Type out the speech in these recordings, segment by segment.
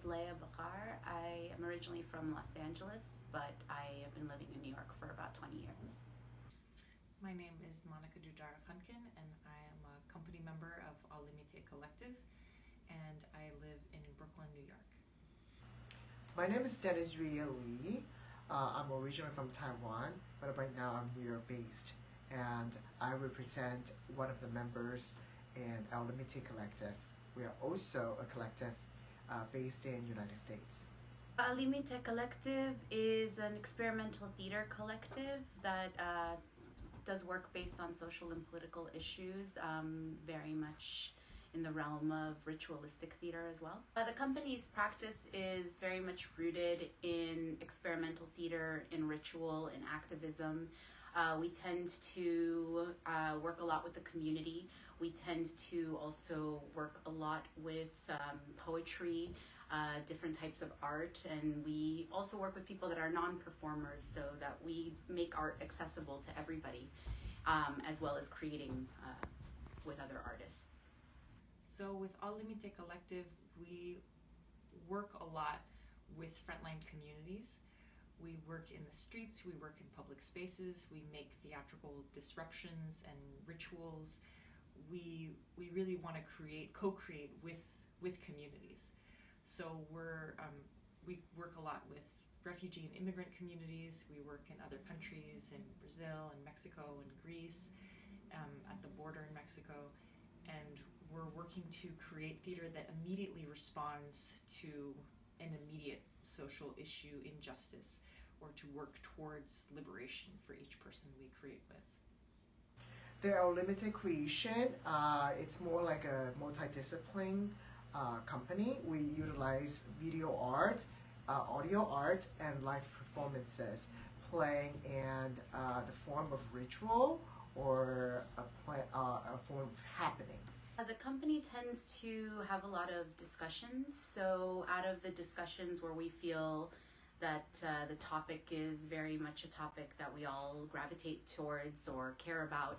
is Leah Bahar. I am originally from Los Angeles, but I have been living in New York for about 20 years. My name is Monica Dudarov Hunkin, and I am a company member of Al Limite Collective, and I live in Brooklyn, New York. My name is Dennis Ria Lee. Uh, I'm originally from Taiwan, but right now I'm New York based, and I represent one of the members in Al Limite Collective. We are also a collective uh, based in United States. Al Limite Collective is an experimental theater collective that uh, does work based on social and political issues, um, very much in the realm of ritualistic theater as well. Uh, the company's practice is very much rooted in experimental theater, in ritual, in activism. Uh, we tend to uh, work a lot with the community. We tend to also work a lot with um, poetry, uh, different types of art, and we also work with people that are non performers so that we make art accessible to everybody, um, as well as creating uh, with other artists. So, with Al Limite Collective, we work a lot with frontline communities. We work in the streets, we work in public spaces, we make theatrical disruptions and rituals. We, we really want to create, co create with, with communities. So, we're, um, we work a lot with refugee and immigrant communities. We work in other countries, in Brazil and Mexico and Greece, um, at the border in Mexico. And we're working to create theater that immediately responds to an immediate social issue injustice or to work towards liberation for each person we create with. The Al Limite Creation, uh, it's more like a multidiscipline uh, company. We utilize video art, uh, audio art, and live performances, playing in uh, the form of ritual or a, play, uh, a form of happening. Uh, the company tends to have a lot of discussions. So, out of the discussions where we feel that uh, the topic is very much a topic that we all gravitate towards or care about,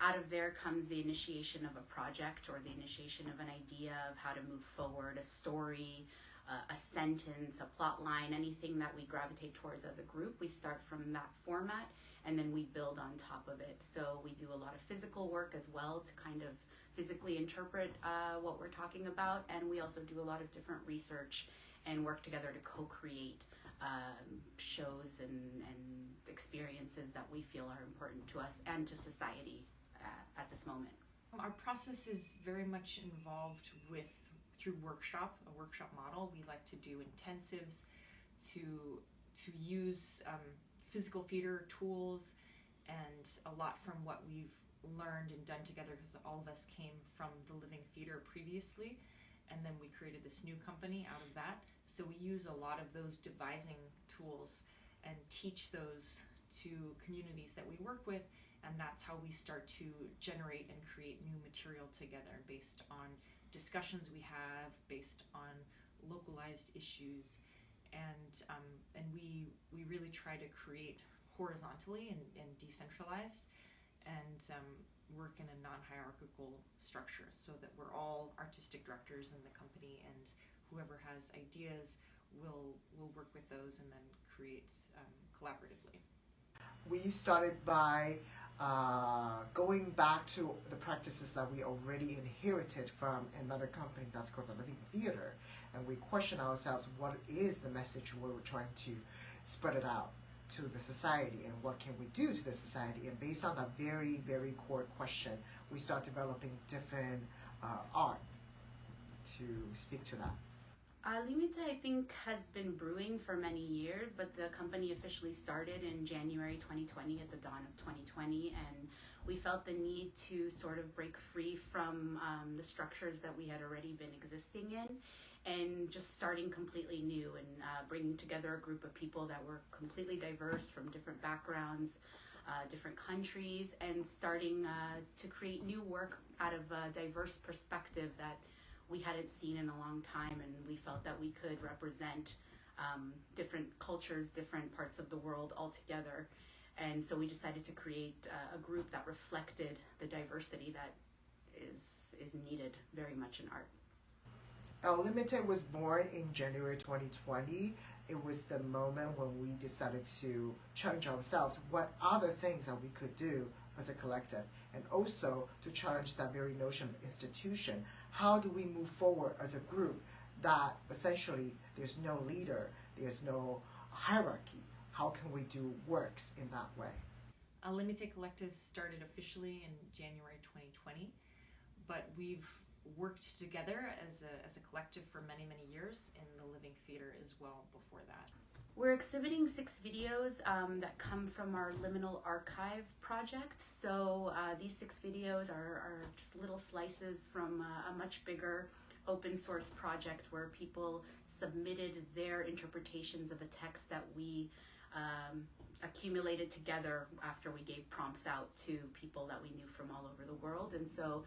out of there comes the initiation of a project or the initiation of an idea of how to move forward, a story, uh, a sentence, a plot line, anything that we gravitate towards as a group. We start from that format and then we build on top of it. So we do a lot of physical work as well to kind of physically interpret uh, what we're talking about, and we also do a lot of different research and work together to co-create um, shows and, and experiences that we feel are important to us and to society uh, at this moment. Our process is very much involved with through workshop, a workshop model. We like to do intensives to to use um, physical theater tools and a lot from what we've learned and done together because all of us came from the living theater previously and then we created this new company out of that. So we use a lot of those devising tools and teach those to communities that we work with and that's how we start to generate and create new material together based on discussions we have based on localized issues. And um, and we we really try to create horizontally and, and decentralized and um, work in a non-hierarchical structure so that we're all artistic directors in the company and whoever has ideas will will work with those and then create um, collaboratively we started by uh, going back to the practices that we already inherited from another company that's called the Living Theater. And we question ourselves what is the message we were trying to spread it out to the society and what can we do to the society. And based on that very, very core question, we start developing different uh, art to speak to that. Uh, Limite, I think, has been brewing for many years, but the company officially started in January 2020 at the dawn of 2020, and we felt the need to sort of break free from um, the structures that we had already been existing in and just starting completely new and uh, bringing together a group of people that were completely diverse from different backgrounds, uh, different countries, and starting uh, to create new work out of a diverse perspective that we hadn't seen in a long time, and we felt that we could represent um, different cultures, different parts of the world all together. And so we decided to create uh, a group that reflected the diversity that is is needed very much in art. El Limited was born in January 2020. It was the moment when we decided to challenge ourselves what other things that we could do as a collective, and also to challenge that very notion of institution. How do we move forward as a group that essentially there's no leader, there's no hierarchy? How can we do works in that way? El Limite Collective started officially in January 2020, but we've worked together as a, as a collective for many, many years in the Living Theater as well before that. We're exhibiting six videos um, that come from our Liminal Archive project. So uh, these six videos are, are, just little slices from uh, a much bigger open source project where people submitted their interpretations of a text that we um, accumulated together after we gave prompts out to people that we knew from all over the world. And so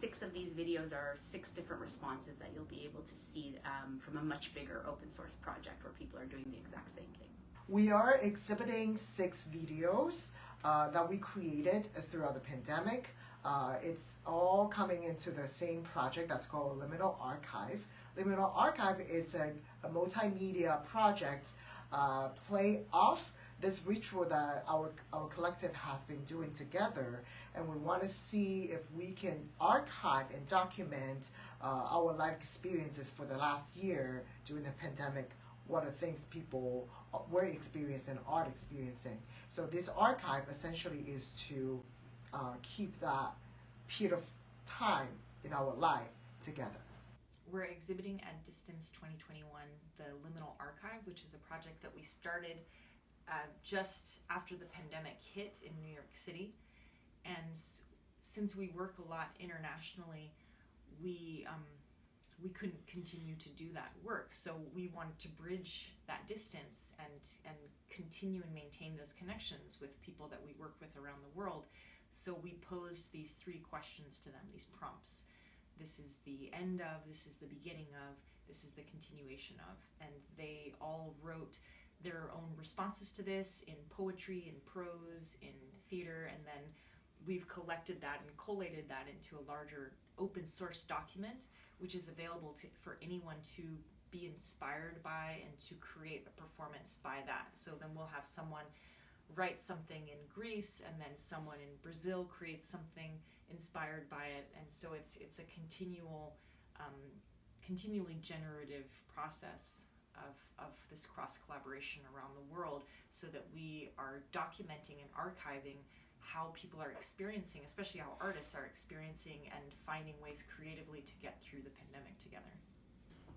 six of these videos are six different responses that you'll be able to see um, from a much bigger open source project where people are doing the exact same thing. We are exhibiting six videos uh, that we created throughout the pandemic. Uh, it's all coming into the same project that's called Liminal Archive. Liminal Archive is a, a multimedia project uh, play off this ritual that our, our collective has been doing together, and we want to see if we can archive and document uh, our life experiences for the last year during the pandemic. What are things people uh, were experiencing, are experiencing? So this archive essentially is to uh, keep that period of time in our life together. We're exhibiting at Distance 2021 the Liminal Archive, which is a project that we started uh, just after the pandemic hit in New York City. And since we work a lot internationally, we um, we couldn't continue to do that work. So we wanted to bridge that distance and and continue and maintain those connections with people that we work with around the world. So we posed these three questions to them, these prompts. This is the end of, this is the beginning of, this is the continuation of. And they all wrote their own responses to this in poetry, in prose, in theater, and then we've collected that and collated that into a larger open source document, which is available to, for anyone to be inspired by and to create a performance by that. So then we'll have someone write something in Greece and then someone in Brazil creates something inspired by it. And so it's it's a continual um, continually generative process of, of this cross collaboration around the world so that we are documenting and archiving how people are experiencing, especially how artists are experiencing and finding ways creatively to get through the pandemic together.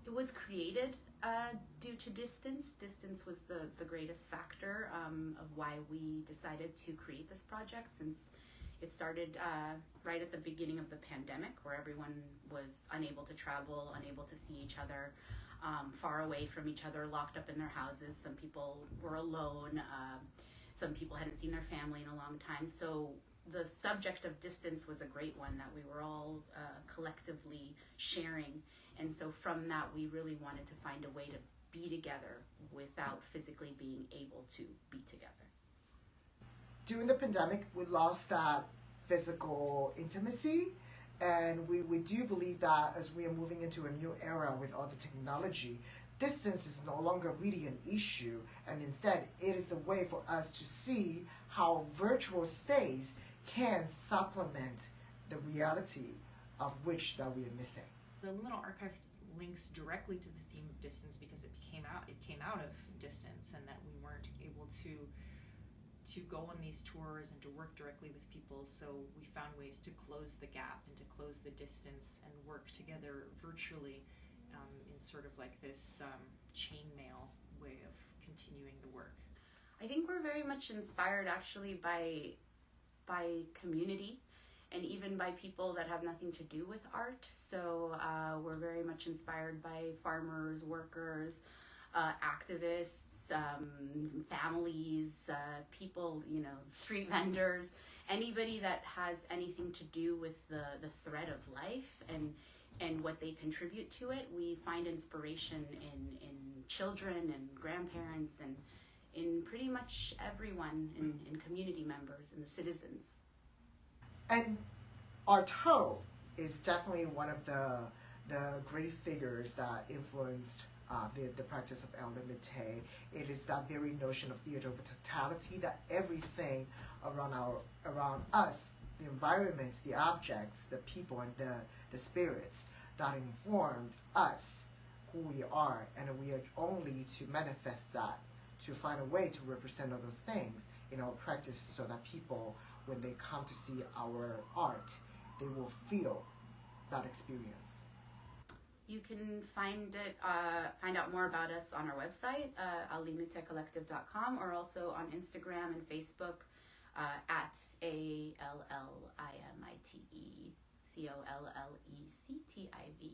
It was created uh, due to distance. Distance was the, the greatest factor um, of why we decided to create this project since it started uh, right at the beginning of the pandemic where everyone was unable to travel, unable to see each other um, far away from each other, locked up in their houses. Some people were alone. Uh, some people hadn't seen their family in a long time. So the subject of distance was a great one that we were all uh, collectively sharing. And so from that, we really wanted to find a way to be together without physically being able to be together. During the pandemic, we lost that physical intimacy and we, we do believe that as we are moving into a new era with all the technology, distance is no longer really an issue, and instead it is a way for us to see how virtual space can supplement the reality of which that we are missing. The Liminal Archive links directly to the theme of distance because it came out it came out of distance and that we weren't able to to go on these tours and to work directly with people. So we found ways to close the gap and to close the distance and work together virtually um, in sort of like this um, chainmail way of continuing the work. I think we're very much inspired actually by by community and even by people that have nothing to do with art. So uh, we're very much inspired by farmers, workers, uh, activists um, families, uh, people, you know, street vendors, anybody that has anything to do with the, the thread of life and and what they contribute to it. We find inspiration in, in children and grandparents and in pretty much everyone in, in community members and the citizens. And Artaud is definitely one of the the great figures that influenced uh, the, the practice of El Limite. It is that very notion of theater of totality that everything around our around us, the environments, the objects, the people, and the, the spirits that informed us who we are, and we are only to manifest that, to find a way to represent all those things in our practice so that people, when they come to see our art, they will feel that experience. You can find it, uh, find out more about us on our website, uh, allimitecollective.com, or also on Instagram and Facebook uh, at A L L I M I T E C O L L E C T I V.